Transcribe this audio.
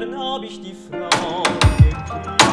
Gern hab ich die Frau geküsst,